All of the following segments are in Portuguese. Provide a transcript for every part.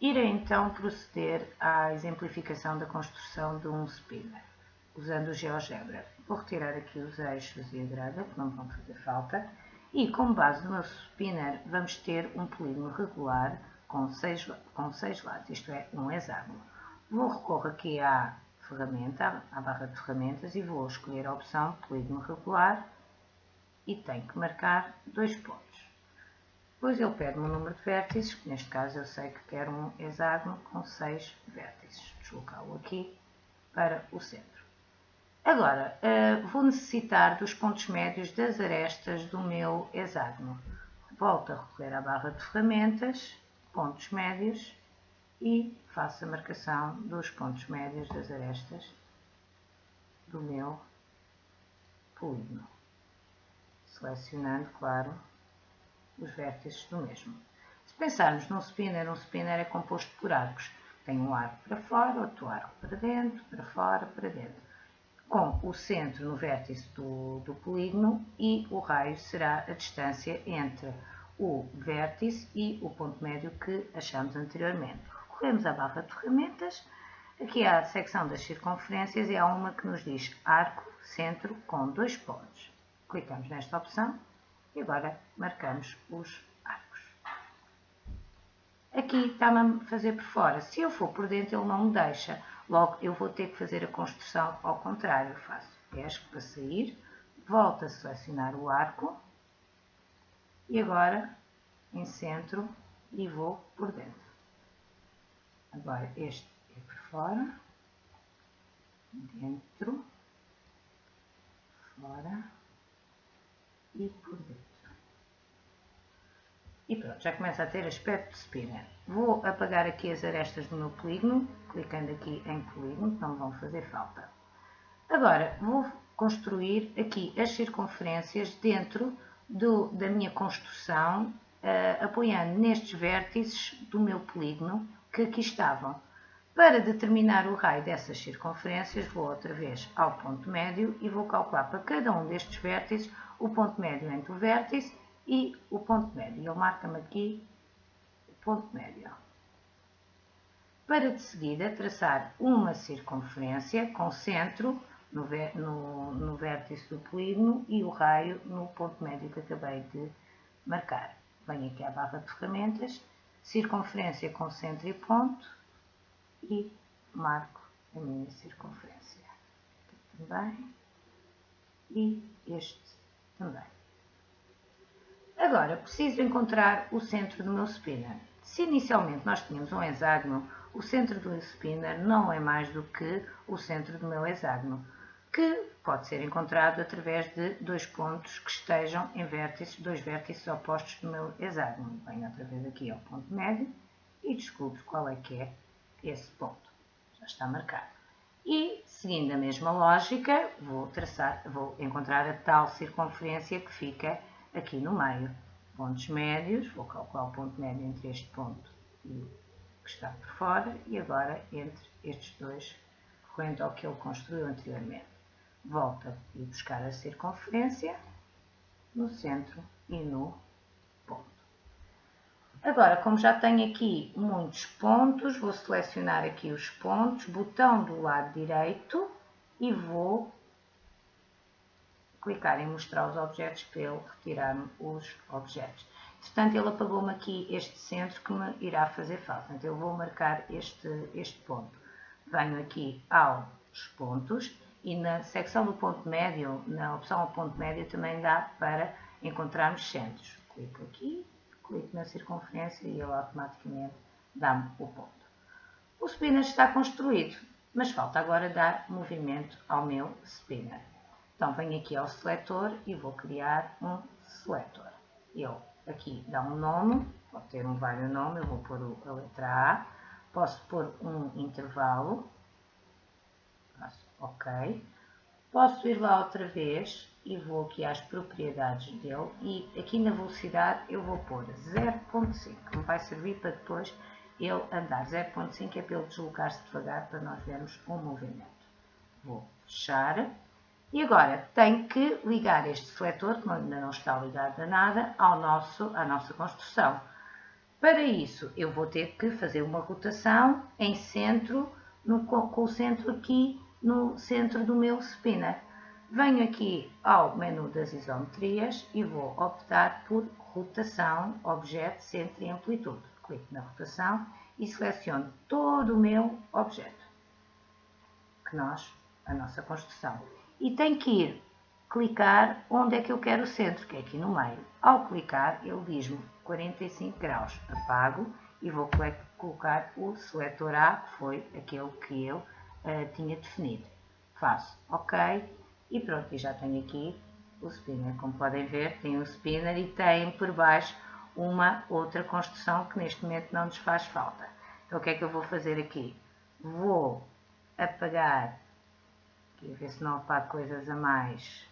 Irei então proceder à exemplificação da construção de um spinner, usando o GeoGebra. Vou retirar aqui os eixos e a grade, que não vão fazer falta, e como base do meu spinner vamos ter um polígono regular com seis, com seis lados, isto é, um hexágono. Vou recorrer aqui à ferramenta, à barra de ferramentas e vou escolher a opção polígono regular e tenho que marcar dois pontos. Depois ele pede-me o número de vértices, que neste caso eu sei que quero um hexágono com seis vértices. Deslocá-lo aqui para o centro. Agora, uh, vou necessitar dos pontos médios das arestas do meu hexágono. Volto a recorrer à barra de ferramentas, pontos médios e faço a marcação dos pontos médios das arestas do meu polígono, selecionando, claro, os vértices do mesmo. Se pensarmos num spinner, um spinner é composto por arcos. Tem um arco para fora, outro arco para dentro, para fora, para dentro. Com o centro no vértice do, do polígono e o raio será a distância entre o vértice e o ponto médio que achamos anteriormente recorremos à barra de ferramentas. Aqui há a secção das circunferências e há uma que nos diz arco, centro com dois pontos. Clicamos nesta opção e agora marcamos os arcos. Aqui está-me a fazer por fora. Se eu for por dentro, ele não me deixa. Logo, eu vou ter que fazer a construção ao contrário. Faço ESC para sair, volto a selecionar o arco e agora em centro e vou por dentro. Agora este é por fora, dentro, fora e por dentro. E pronto, já começa a ter aspecto de spinner. Vou apagar aqui as arestas do meu polígono, clicando aqui em polígono, que não vão fazer falta. Agora, vou construir aqui as circunferências dentro do, da minha construção, uh, apoiando nestes vértices do meu polígono, que aqui estavam. Para determinar o raio dessas circunferências, vou outra vez ao ponto médio e vou calcular para cada um destes vértices o ponto médio entre o vértice e o ponto médio. Ele marca-me aqui o ponto médio. Para de seguida traçar uma circunferência com centro no, no, vértice do polígono e o raio no ponto médio que acabei de marcar. Venho aqui à barra de ferramentas circunferência com centro e ponto e marco a minha circunferência. Aqui também e este também. Agora, preciso encontrar o centro do meu spinner. Se inicialmente nós tínhamos um hexágono, o centro do spinner não é mais do que o centro do meu hexágono que pode ser encontrado através de dois pontos que estejam em vértices, dois vértices opostos do meu hexágono. Venho outra vez aqui ao ponto médio e descubro qual é que é esse ponto. Já está marcado. E, seguindo a mesma lógica, vou, traçar, vou encontrar a tal circunferência que fica aqui no meio. Pontos médios, vou calcular o ponto médio entre este ponto e o que está por fora, e agora entre estes dois, correndo ao que ele construiu anteriormente volta e buscar a circunferência no centro e no ponto. Agora, como já tenho aqui muitos pontos, vou selecionar aqui os pontos, botão do lado direito e vou clicar em mostrar os objetos para ele retirar-me os objetos. Portanto, ele apagou-me aqui este centro que me irá fazer falta. Então, eu vou marcar este, este ponto. Venho aqui aos pontos e na secção do ponto médio, na opção ao ponto médio, também dá para encontrarmos centros. Clico aqui, clico na circunferência e ele automaticamente dá-me o ponto. O spinner está construído, mas falta agora dar movimento ao meu spinner. Então venho aqui ao seletor e vou criar um seletor. Ele aqui dá um nome, pode ter um vários nome, eu vou pôr a letra A, posso pôr um intervalo, ok? Posso ir lá outra vez e vou aqui às propriedades dele e aqui na velocidade eu vou pôr 0.5, que me vai servir para depois ele andar. 0.5 é para ele deslocar-se devagar para nós vermos o movimento. Vou fechar. E agora tenho que ligar este seletor, que ainda não está ligado a nada, ao nosso, à nossa construção. Para isso, eu vou ter que fazer uma rotação em centro, no, com o centro aqui no centro do meu spinner. Venho aqui ao menu das isometrias e vou optar por rotação, objeto, centro e amplitude. Clico na rotação e seleciono todo o meu objeto, que nós, a nossa construção. E tenho que ir clicar onde é que eu quero o centro, que é aqui no meio. Ao clicar, ele diz-me 45 graus. Apago e vou colocar o seletor A, que foi aquele que eu uh, tinha definido. Faço OK e pronto, e já tenho aqui o spinner. Como podem ver, tem o spinner e tem por baixo uma outra construção que neste momento não nos faz falta. Então o que é que eu vou fazer aqui? Vou apagar, aqui ver se não apago coisas a mais,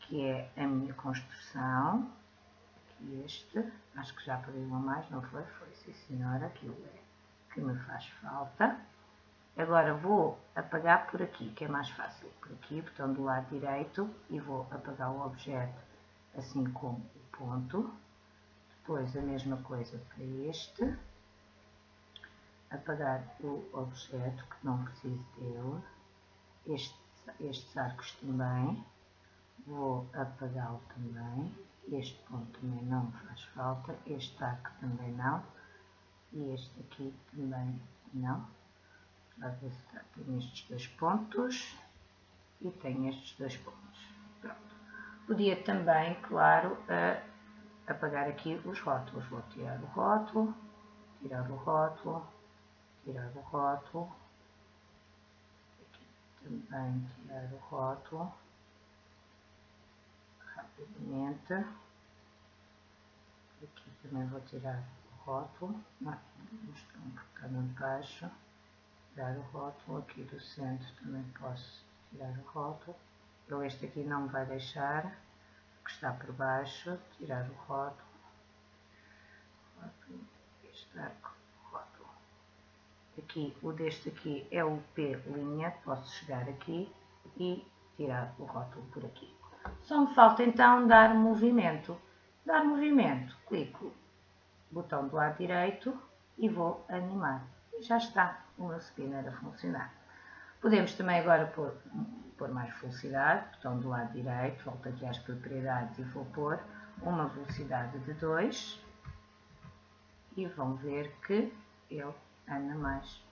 que é a minha construção. Aqui este, acho que já apaguei uma mais, não foi? Foi, sim senhora, aquilo é que me faz falta. Agora vou apagar por aqui, que é mais fácil. Por aqui, botão do lado direito, e vou apagar o objeto assim como o ponto. Depois a mesma coisa para este. Apagar o objeto, que não preciso dele. Este, estes arcos também. Vou apagá-lo também. Este ponto também não faz falta. Este arco também não. E este aqui também não tem estes dois pontos e tem estes dois pontos. Pronto. Podia também, claro, apagar aqui os rótulos. Vou tirar o rótulo, tirar o rótulo, tirar o rótulo. Aqui também tirar o rótulo. Rapidamente. Aqui também vou tirar o rótulo. Não, estão um bocadinho baixo tirar o rótulo, aqui do centro também posso tirar o rótulo. Eu este aqui não vai deixar, porque está por baixo, tirar o rótulo, rótulo este arco, rótulo. Aqui, o deste aqui é o P linha, posso chegar aqui e tirar o rótulo por aqui. Só me falta então dar movimento. Dar movimento, clico botão do lado direito e vou animar. E já está o meu spinner a funcionar. Podemos também agora pôr, pôr mais velocidade, botão do lado direito, volto aqui às propriedades e vou pôr uma velocidade de 2 e vão ver que ele anda mais